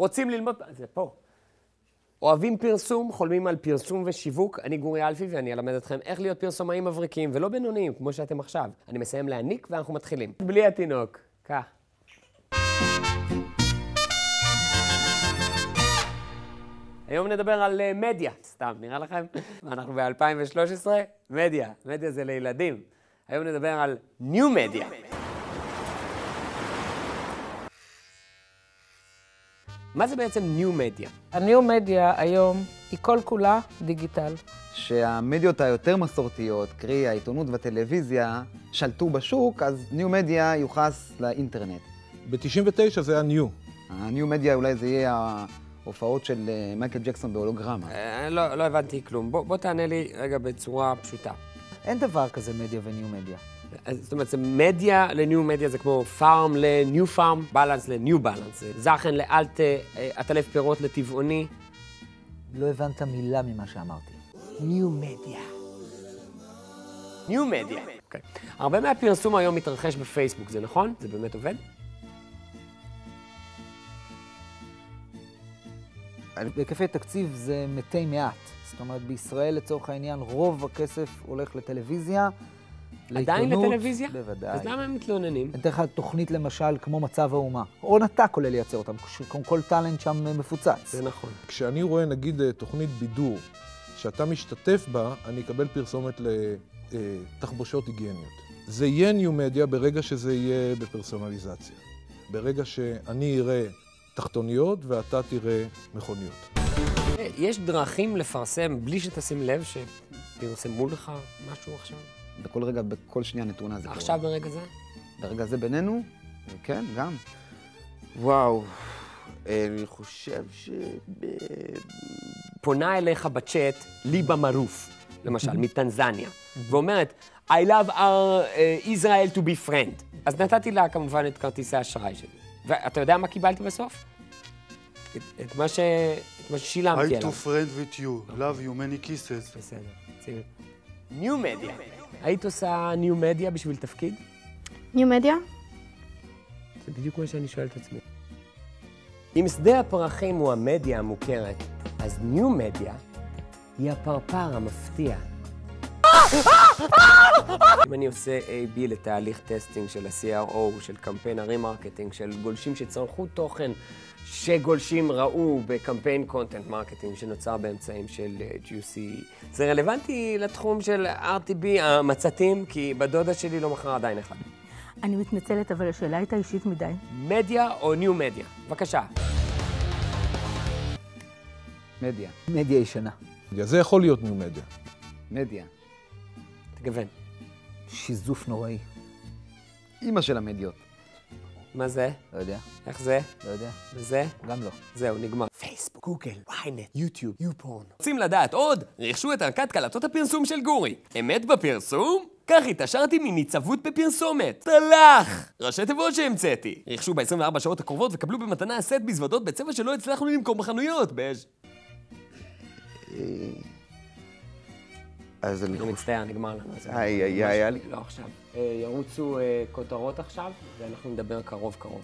רוצים ללמוד... זה פה. אוהבים פרסום, חולמים על פרסום ושיווק. אני גורי אלפי ואני אלמד אתכם איך להיות פרסומאים מבריקים ולא בינוניים, כמו שאתם עכשיו. אני מסיים להעניק ואנחנו מתחילים. בלי התינוק. קח. היום נדבר על uh, מדיה, סתם, נראה לכם? אנחנו ב-2013, מדיה, מדיה זה לילדים. היום נדבר על ניו מדיה. מה זה בעצם ניו מדיה? הניו מדיה היום היא כל כולה דיגיטל. שהמדיות היותר מסורתיות, קרי העיתונות והטלוויזיה, שלטו בשוק, אז ניו מדיה יוחס לאינטרנט. ב-99 זה היה ניו. הניו מדיה אולי זה יהיה ההופעות של אה, מייקל ג'קסון בהולוגרמה. אה, לא, לא הבנתי כלום. בוא, בוא תענה לי רגע בצורה פשוטה. אין דבר כזה מדיה וניו מדיה. אז זאת אומרת, זה מדיה לניו מדיה, זה כמו פארם לניו פארם, בלנס לניו בלנס. זכן לאלט עטלף פירות לטבעוני. לא הבנת מילה ממה שאמרתי. ניו מדיה. ניו מדיה. אוקיי. הרבה מהפרסום היום מתרחש בפייסבוק, זה נכון? זה באמת עובד? בהיקפי תקציב זה מתי מעט. זאת אומרת, בישראל לצורך העניין רוב הכסף הולך לטלוויזיה, עדיין. לטלוויזיה? בוודאי. אז למה הם מתלוננים? אני אתן לך תוכנית למשל כמו מצב האומה. הון עתק עולה לייצר אותם, כל- כל טאלנט שם מפוצץ. זה נכון. כשאני רואה נגיד אה, תוכנית בידור שאתה משתתף בה, אני אקבל פרסומת לתחבושות היגייניות. זה יהיה ניו מדיה ברגע שזה יהיה בפרסונליזציה. ברגע שאני אראה תחתוניות ואתה תראה מכוניות. יש דרכים לפרסם בלי שתשים לב שפרסמו לך משהו עכשיו? בכל רגע, בכל שנייה נתונה זה קורה. עכשיו ברגע זה? ברגע זה בינינו, כן, גם. וואו, אני חושב ש... פונה אליך בצ'אט ליבה מערוף, למשל, מטנזניה, ואומרת, I love our uh, Israel to be friend. אז נתתי לה כמובן את כרטיסי האשראי שלי. ואתה יודע מה קיבלתי בסוף? את, את מה ש... את מה ששילמתי I עליו. to friend with you, love you, many kisses. בסדר, שים. New Media. היית עושה New Media בשביל תפקיד? New Media? זה בדיוק מה שאני שואל את עצמי. אם שדה הפרחים הוא המדיה המוכרת, אז New Media היא הפרפר המפתיע. אם אני עושה A-B לתהליך testing של ה-CRO, של קמפיין ה remarketing, של גולשים שצרכו תוכן שגולשים ראו בקמפיין content marketing שנוצר באמצעים של אה, GUC, זה רלוונטי לתחום של RTB, המצתים, כי בדודה שלי לא מכרה עדיין אחד. אני מתנצלת, אבל השאלה הייתה אישית מדי. מדיה או ניו מדיה? בבקשה. מדיה. מדיה ישנה. זה יכול להיות ניו מדיה. מדיה. תגוון. שיזוף נוראי. אימא של המדיות. מה זה? לא יודע, איך זה? לא יודע, וזה? גם לא. זהו, נגמר. פייסבוק, גוגל, ynet, יוטיוב, יופורן. רוצים לדעת עוד? רכשו את ערכת קלטות הפרסום של גורי. אמת בפרסום? כך התעשרתי מניצבות בפרסומת. טלח! ראשי תיבות שהמצאתי. רכשו ב-24 שעות הקרובות וקבלו במתנה סט מזוודות בצבע שלא הצלחנו למכור בחנויות. בז'. אז אני אני חושב... מצטער, נגמר לנו. איי, היה לי- לא עכשיו. אה, ירוצו אה, כותרות עכשיו, ואנחנו נדבר קרוב קרוב.